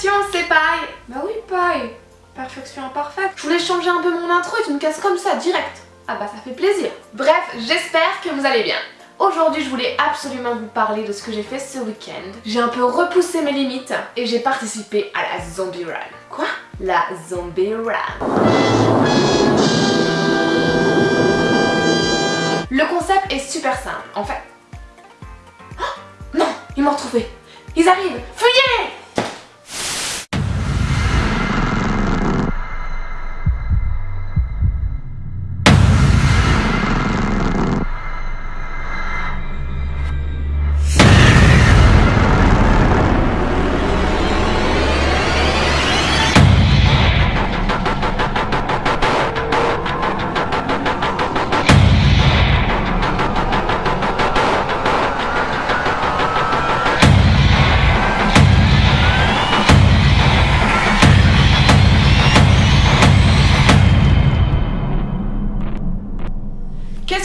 Perfection, c'est pareil Bah oui, pareil Perfection imparfaite. Je voulais changer un peu mon intro et tu me casses comme ça, direct. Ah bah ça fait plaisir. Bref, j'espère que vous allez bien. Aujourd'hui, je voulais absolument vous parler de ce que j'ai fait ce week-end. J'ai un peu repoussé mes limites et j'ai participé à la Zombie Run. Quoi? La Zombie Run. Le concept est super simple. En fait... Oh non Ils m'ont retrouvé Ils arrivent Fuyez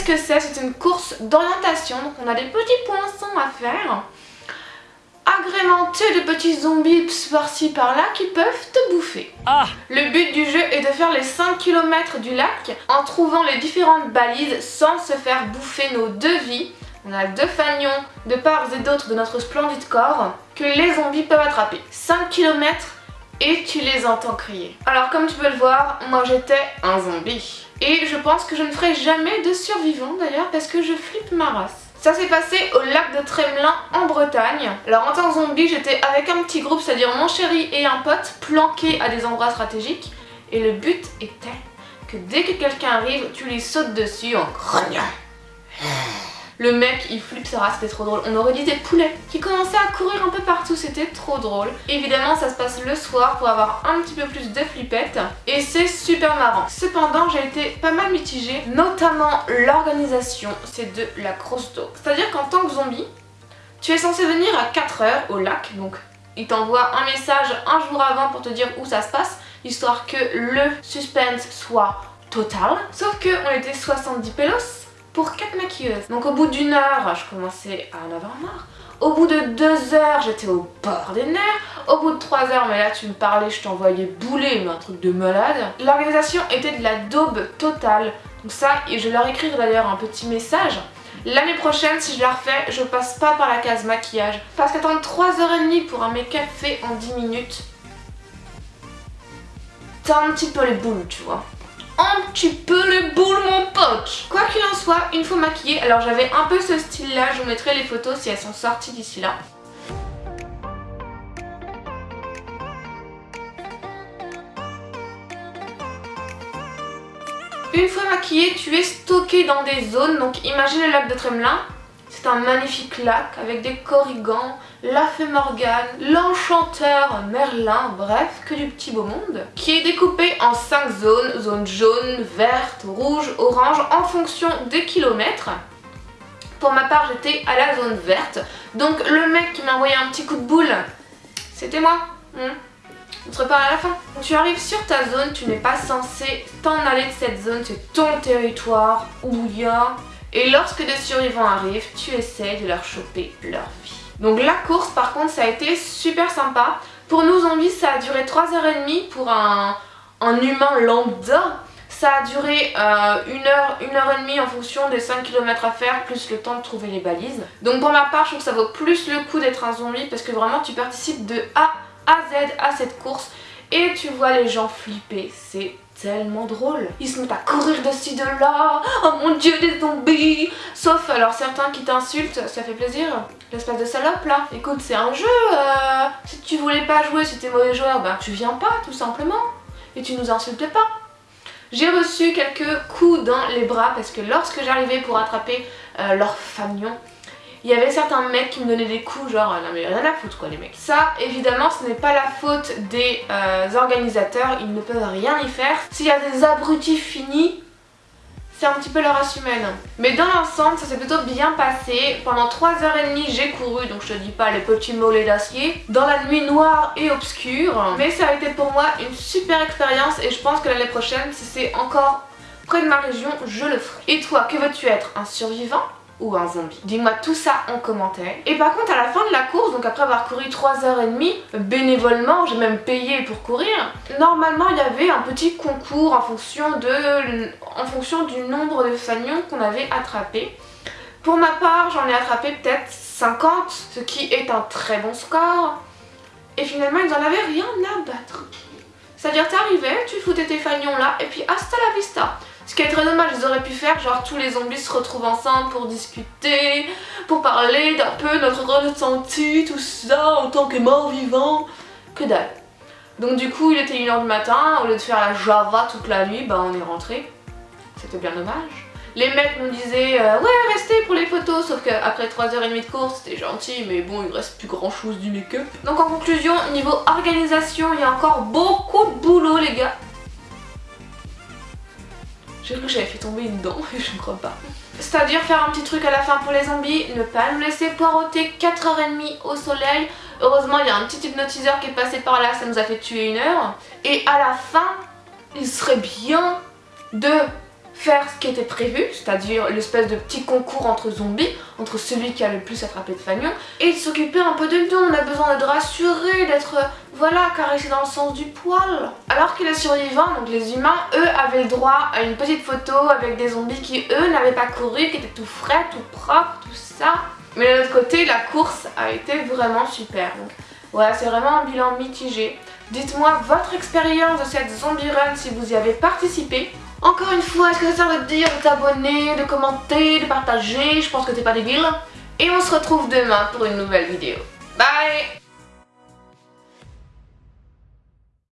Qu'est-ce que c'est C'est une course d'orientation, donc on a des petits poinçons à faire, agrémentés de petits zombies par-ci par-là qui peuvent te bouffer. Ah Le but du jeu est de faire les 5 km du lac en trouvant les différentes balises sans se faire bouffer nos deux vies. On a deux fagnons de part et d'autre de notre splendide corps que les zombies peuvent attraper. 5 km et tu les entends crier. Alors comme tu peux le voir, moi j'étais un zombie. Et je pense que je ne ferai jamais de survivant d'ailleurs parce que je flippe ma race. Ça s'est passé au lac de Tremelin en Bretagne. Alors en tant que zombie, j'étais avec un petit groupe, c'est-à-dire mon chéri et un pote, planqués à des endroits stratégiques. Et le but était que dès que quelqu'un arrive, tu lui sautes dessus en grognant. Le mec il flippe c'était trop drôle. On aurait dit des poulets qui commençaient à courir un peu partout, c'était trop drôle. Évidemment ça se passe le soir pour avoir un petit peu plus de flippettes et c'est super marrant. Cependant j'ai été pas mal mitigée, notamment l'organisation, c'est de la grosse. C'est-à-dire qu'en tant que zombie, tu es censé venir à 4h au lac, donc il t'envoie un message un jour avant pour te dire où ça se passe, histoire que le suspense soit total. Sauf que on était 70 pelos pour 4 maquilleuses. Donc au bout d'une heure, je commençais à en avoir marre. Au bout de 2 heures, j'étais au bord des nerfs. Au bout de 3 heures, mais là tu me parlais, je t'envoyais bouler, mais un truc de malade. L'organisation était de la daube totale. Donc ça, et je leur écrire d'ailleurs un petit message. L'année prochaine, si je la refais, je passe pas par la case maquillage. Parce qu'attendre 3h30 pour un make-up fait en 10 minutes, t'as un petit peu les boules, tu vois un petit peu les boules mon pote Quoi qu'il en soit, une fois maquillée, alors j'avais un peu ce style là, je vous mettrai les photos si elles sont sorties d'ici là. Une fois maquillée, tu es stocké dans des zones, donc imagine le lac de Tremelin, c'est un magnifique lac avec des corrigans, la fée Morgane, l'enchanteur Merlin, bref, que du petit beau monde, qui est découpé en 5 zones, zone jaune, verte, rouge, orange, en fonction des kilomètres. Pour ma part, j'étais à la zone verte, donc le mec qui m'a envoyé un petit coup de boule, c'était moi. Hmm. On se repart à la fin. Tu arrives sur ta zone, tu n'es pas censé t'en aller de cette zone, c'est ton territoire où il y a et lorsque des survivants arrivent, tu essaies de leur choper leur vie. Donc la course par contre ça a été super sympa. Pour nous zombies ça a duré 3h30 pour un, humain lambda. Ça a duré 1 euh, une heure, une heure en fonction des 5 km à faire, plus le temps de trouver les balises. Donc pour ma part, je trouve que ça vaut plus le coup d'être un zombie parce que vraiment tu participes de A à Z à cette course et tu vois les gens flipper, c'est tellement drôle. Ils se mettent à courir dessus de là, oh mon dieu des zombies Sauf alors certains qui t'insultent, ça fait plaisir, l'espèce de salope là. Écoute c'est un jeu, euh, si tu voulais pas jouer, si t'es mauvais joueur, ben tu viens pas tout simplement. Et tu nous insultes pas. J'ai reçu quelques coups dans les bras parce que lorsque j'arrivais pour attraper euh, leur fanion, il y avait certains mecs qui me donnaient des coups genre non mais rien à foutre quoi les mecs. Ça évidemment ce n'est pas la faute des euh, organisateurs, ils ne peuvent rien y faire. S'il y a des abrutis finis, c'est un petit peu leur race humaine. Mais dans l'ensemble, ça s'est plutôt bien passé. Pendant 3h30, j'ai couru, donc je te dis pas les petits mollets d'acier, dans la nuit noire et obscure. Mais ça a été pour moi une super expérience et je pense que l'année prochaine, si c'est encore près de ma région, je le ferai. Et toi, que veux-tu être? Un survivant? Ou un zombie Dis-moi tout ça en commentaire. Et par contre à la fin de la course, donc après avoir couru 3h30, bénévolement, j'ai même payé pour courir, normalement il y avait un petit concours en fonction, de, en fonction du nombre de fanions qu'on avait attrapés. Pour ma part, j'en ai attrapé peut-être 50, ce qui est un très bon score. Et finalement, ils n'en avaient rien à battre. C'est-à-dire, t'arrivais, tu foutais tes fanions là, et puis hasta la vista. Ce qui est très dommage, ils auraient pu faire genre tous les zombies se retrouvent ensemble pour discuter, pour parler d'un peu notre ressenti, tout ça, en tant que mort vivant. Que dalle. Donc du coup, il était 1h du matin, au lieu de faire la Java toute la nuit, bah on est rentré. C'était bien dommage. Les mecs nous disaient euh, ouais restez pour les photos sauf qu'après 3h30 de course c'était gentil mais bon il reste plus grand chose du make-up. Donc en conclusion niveau organisation il y a encore beaucoup de boulot les gars. J'ai cru que j'avais fait tomber une dent et je ne crois pas. C'est-à-dire faire un petit truc à la fin pour les zombies, ne pas nous laisser poireauter 4h30 au soleil. Heureusement il y a un petit hypnotiseur qui est passé par là, ça nous a fait tuer une heure. Et à la fin, il serait bien de faire ce qui était prévu, c'est-à-dire l'espèce de petit concours entre zombies, entre celui qui a le plus attrapé de fanions, et de s'occuper un peu de nous, on a besoin d'être rassuré, d'être, voilà, caressé dans le sens du poil. Alors que les survivants, donc les humains, eux avaient le droit à une petite photo avec des zombies qui, eux, n'avaient pas couru, qui étaient tout frais, tout propre, tout ça. Mais de l'autre côté, la course a été vraiment super. Donc voilà, c'est vraiment un bilan mitigé. Dites-moi votre expérience de cette zombie run si vous y avez participé. Encore une fois, est-ce que ça sert de dire de t'abonner, de commenter, de partager? Je pense que t'es pas débile. Et on se retrouve demain pour une nouvelle vidéo. Bye